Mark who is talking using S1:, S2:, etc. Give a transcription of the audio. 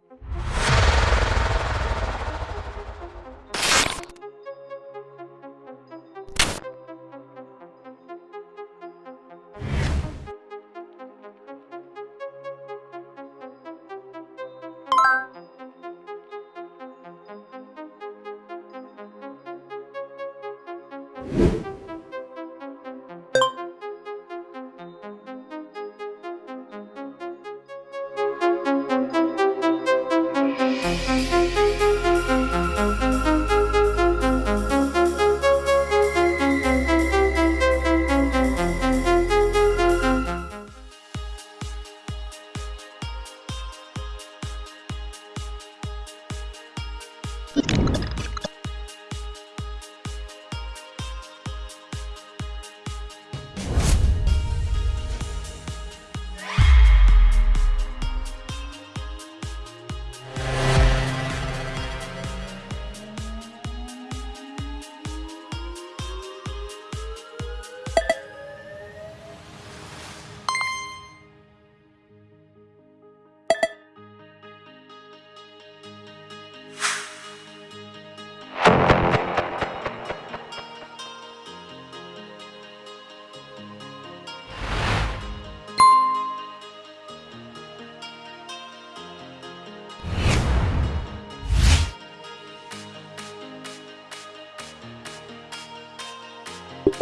S1: you. you